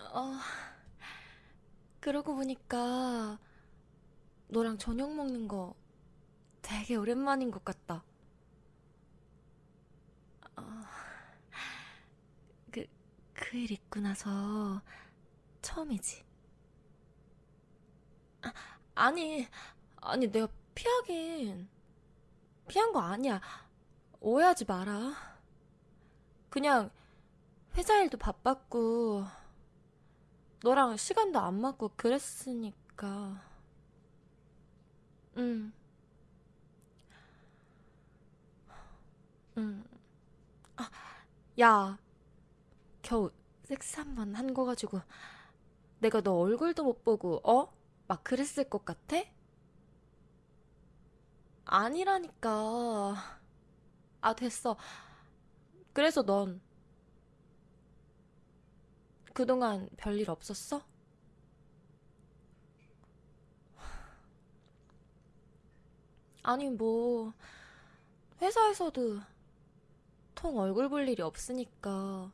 어, 그러고 보니까 너랑 저녁 먹는 거 되게 오랜만인 것 같다. 어, 그, 그 일 있고 나서 처음이지. 아, 아니, 아니, 내가 피하긴. 피한 거 아니야. 오해하지 마라. 그냥 회사 일도 바빴고, 너랑 시간도 안 맞고 그랬으니까. 응, 응. 아, 야, 겨우 섹스 한 번 한 거 가지고 내가 너 얼굴도 못 보고, 어? 막 그랬을 것 같아? 아니라니까. 아, 됐어. 그래서 넌 그동안 별일 없었어? 아니, 뭐, 회사에서도 통 얼굴 볼 일이 없으니까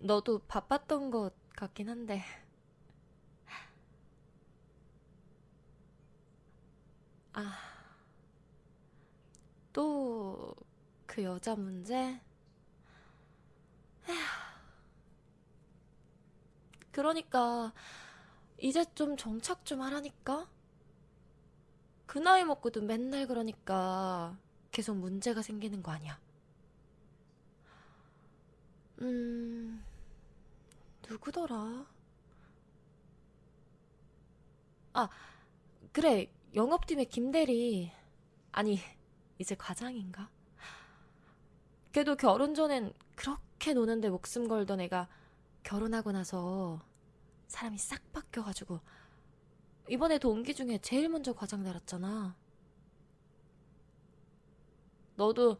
너도 바빴던 것 같긴 한데. 아, 또 그 여자 문제? 그러니까 이제 좀 정착 좀 하라니까? 그 나이 먹고도 맨날 그러니까 계속 문제가 생기는 거 아니야. 음, 누구더라? 아, 그래. 영업팀의 김대리. 아니, 이제 과장인가? 걔도 결혼 전엔 그렇게 노는데 목숨 걸던 애가 결혼하고 나서 사람이 싹 바뀌어가지고 이번에 동기 중에 제일 먼저 과장 달았잖아. 너도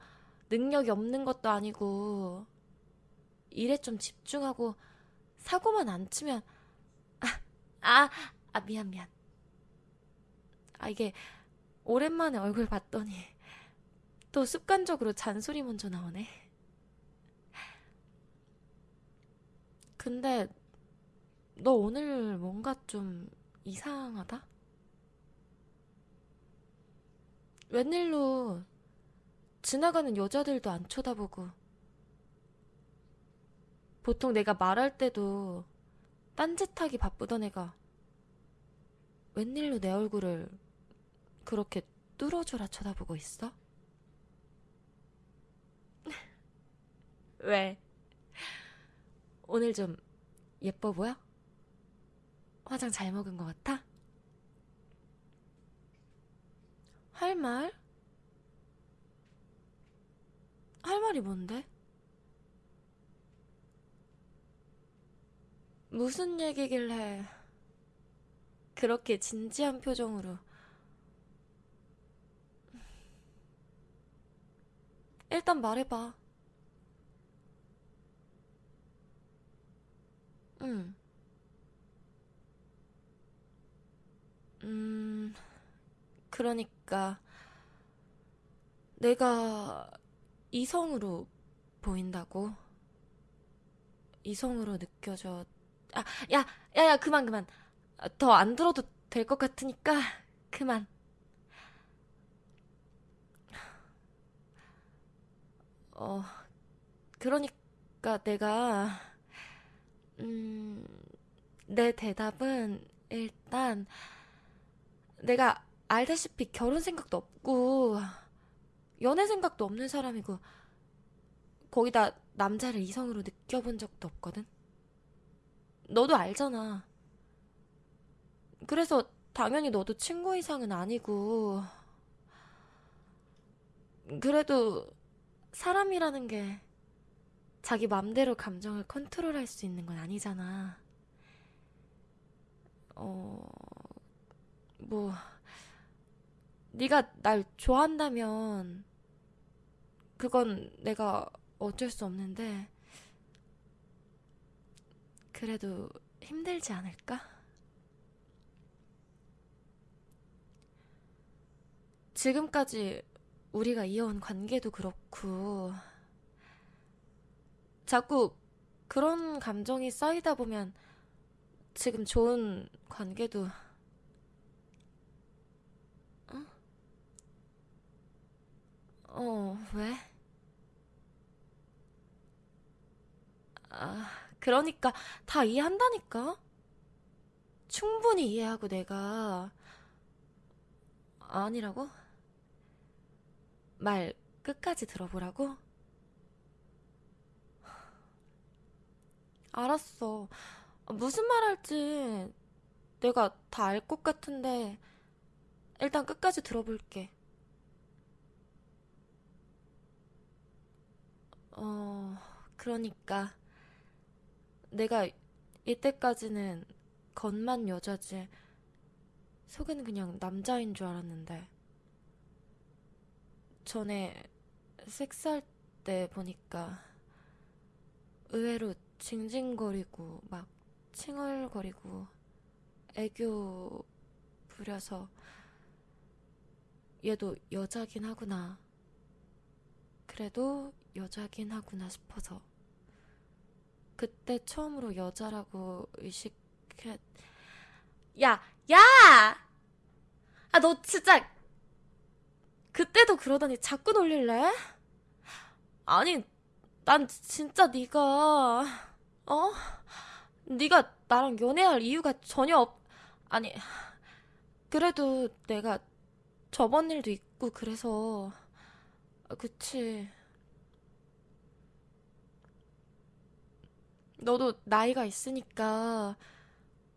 능력이 없는 것도 아니고 일에 좀 집중하고 사고만 안 치면 아, 아, 미안, 미안. 아, 이게 오랜만에 얼굴 봤더니 또 습관적으로 잔소리 먼저 나오네. 근데 너 오늘 뭔가 좀 이상하다? 웬일로 지나가는 여자들도 안 쳐다보고 보통 내가 말할 때도 딴짓하기 바쁘던 애가 웬일로 내 얼굴을 그렇게 뚫어져라 쳐다보고 있어? 왜? 오늘 좀 예뻐 보여? 화장 잘 먹은 것 같아? 할 말? 할 말이 뭔데? 무슨 얘기길래 그렇게 진지한 표정으로 일단 말해봐. 응. 음, 그러니까 내가 이성으로 보인다고? 이성으로 느껴져. 아, 야, 야, 야, 그만, 그만. 더 안 들어도 될 것 같으니까 그만. 어, 그러니까 내가 음, 내 대답은 일단 내가 알다시피 결혼 생각도 없고 연애 생각도 없는 사람이고 거기다 남자를 이성으로 느껴본 적도 없거든. 너도 알잖아. 그래서 당연히 너도 친구 이상은 아니고 그래도 사람이라는 게 자기 맘대로 감정을 컨트롤할 수 있는 건 아니잖아. 어, 뭐 네가 날 좋아한다면 그건 내가 어쩔 수 없는데 그래도 힘들지 않을까? 지금까지 우리가 이어온 관계도 그렇고 자꾸 그런 감정이 쌓이다 보면 지금 좋은 관계도, 어, 왜? 아, 그러니까 다 이해한다니까? 충분히 이해하고 내가 아니라고? 말 끝까지 들어보라고? 알았어. 무슨 말 할지 내가 다 알 것 같은데 일단 끝까지 들어볼게. 어, 그러니까 내가 이때까지는 겉만 여자지 속은 그냥 남자인 줄 알았는데 전에 섹스할 때 보니까 의외로 징징거리고 막 칭얼거리고 애교 부려서 얘도 여자긴 하구나. 그래도 여자긴 하구나 싶어서 그때 처음으로 여자라고 의식했... 야, 야! 아, 너 진짜 그때도 그러더니 자꾸 놀릴래? 아니, 난 진짜 네가 어? 네가 나랑 연애할 이유가 전혀 없... 아니, 그래도 내가 저번 일도 있고 그래서 아, 그치. 너도 나이가 있으니까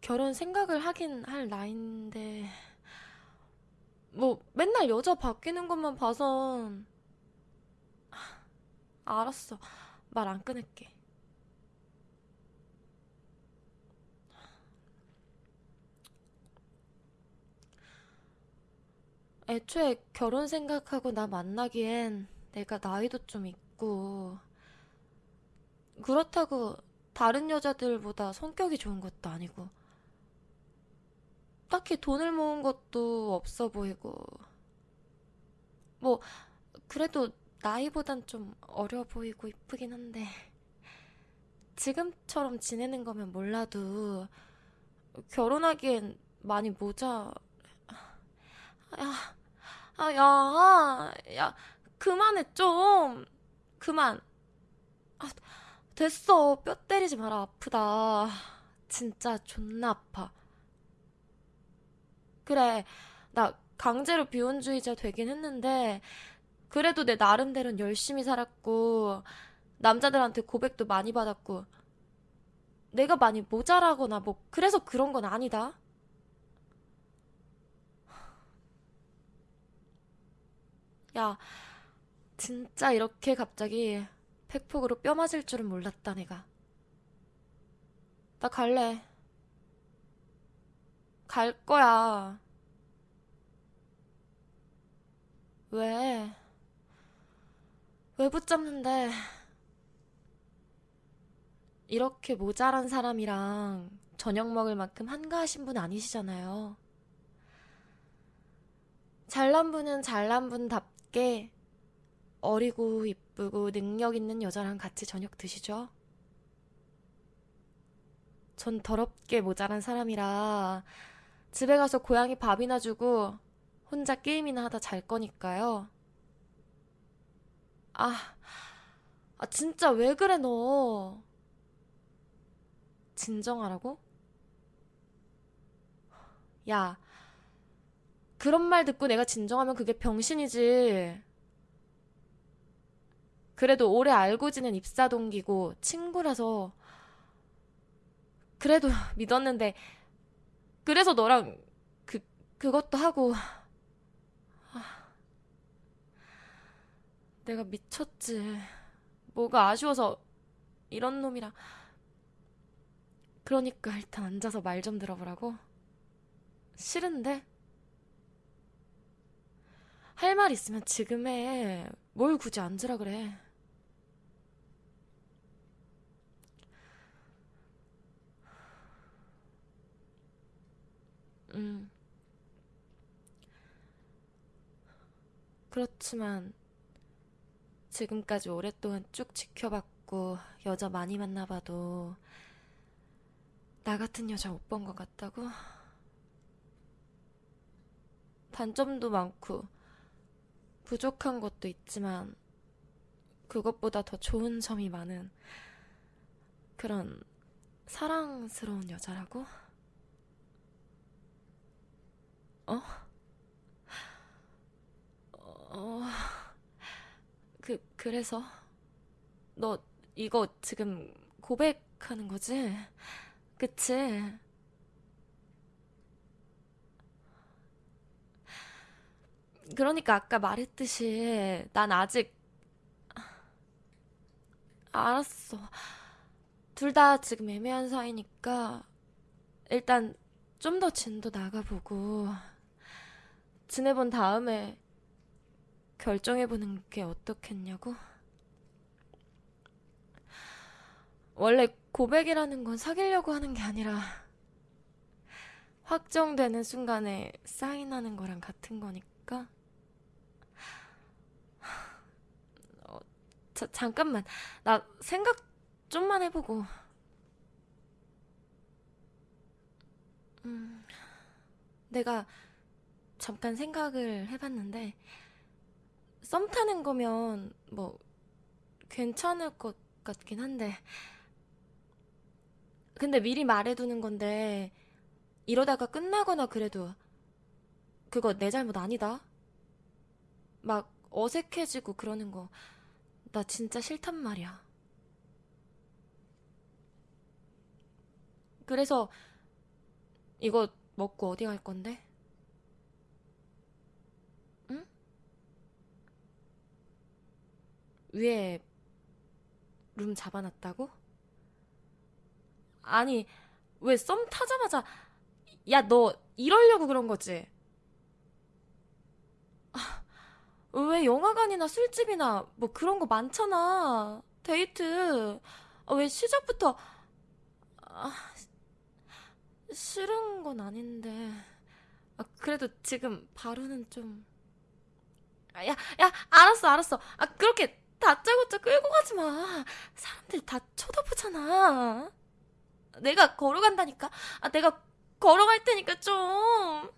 결혼 생각을 하긴 할 나이인데 뭐 맨날 여자 바뀌는 것만 봐선 알았어. 말 안 끊을게. 애초에 결혼 생각하고 나 만나기엔 내가 나이도 좀 있고 그렇다고 다른 여자들보다 성격이 좋은 것도 아니고 딱히 돈을 모은 것도 없어 보이고 뭐 그래도 나이보단 좀 어려 보이고 이쁘긴 한데 지금처럼 지내는 거면 몰라도 결혼하기엔 많이 모자 야, 아, 야, 야, 그만해 좀. 그만. 아, 됐어. 뼈 때리지 마라. 아프다. 진짜 존나 아파. 그래 나 강제로 비혼주의자 되긴 했는데 그래도 내 나름대로는 열심히 살았고, 남자들한테 고백도 많이 받았고, 내가 많이 모자라거나 뭐, 그래서 그런 건 아니다. 야, 진짜 이렇게 갑자기 팩폭으로 뼈 맞을 줄은 몰랐다, 내가. 나 갈래. 갈 거야. 왜? 왜 붙잡는데? 이렇게 모자란 사람이랑 저녁 먹을 만큼 한가하신 분 아니시잖아요. 잘난 분은 잘난 분답 게 어리고 이쁘고 능력 있는 여자랑 같이 저녁 드시죠? 전 더럽게 모자란 사람이라 집에 가서 고양이 밥이나 주고 혼자 게임이나 하다 잘 거니까요. 아, 아, 진짜 왜 그래, 너? 진정하라고? 야, 그런 말 듣고 내가 진정하면 그게 병신이지. 그래도 오래 알고 지낸 입사 동기고 친구라서 그래도 믿었는데 그래서 너랑 그 그것도 하고 내가 미쳤지. 뭐가 아쉬워서 이런 놈이랑 그러니까 일단 앉아서 말 좀 들어보라고. 싫은데? 할 말 있으면 지금 해. 뭘 굳이 앉으라 그래. 음, 그렇지만 지금까지 오랫동안 쭉 지켜봤고 여자 많이 만나봐도 나 같은 여자 못 본 것 같다고? 단점도 많고 부족한 것도 있지만 그것보다 더 좋은 점이 많은 그런 사랑스러운 여자라고? 어? 어, 그, 그래서? 너 이거 지금 고백하는 거지? 그치? 그러니까 아까 말했듯이 난 아직 알았어. 둘 다 지금 애매한 사이니까 일단 좀 더 진도 나가보고 지내본 다음에 결정해보는 게 어떻겠냐고? 원래 고백이라는 건 사귀려고 하는 게 아니라 확정되는 순간에 사인하는 거랑 같은 거니 까. 어, 자, 잠깐만. 나 생각 좀만 해보고. 음, 내가 잠깐 생각을 해봤는데, 썸 타는 거면 뭐 괜찮을 것 같긴 한데, 근데 미리 말해두는 건데, 이러다가 끝나거나 그래도 그거 내 잘못 아니다. 막 어색해지고 그러는 거, 나 진짜 싫단 말이야. 그래서 이거 먹고 어디 갈 건데? 응? 위에 룸 잡아놨다고? 아니, 왜 썸 타자마자, 야, 너 이러려고 그런 거지? 왜 영화관이나 술집이나 뭐 그런 거 많잖아. 데이트. 아, 왜 시작부터, 아, 싫은 건 아닌데. 아, 그래도 지금 바로는 좀. 아, 야, 야, 알았어, 알았어. 아, 그렇게 다짜고짜 끌고 가지 마. 사람들 다 쳐다보잖아. 내가 걸어간다니까. 아, 내가 걸어갈 테니까 좀.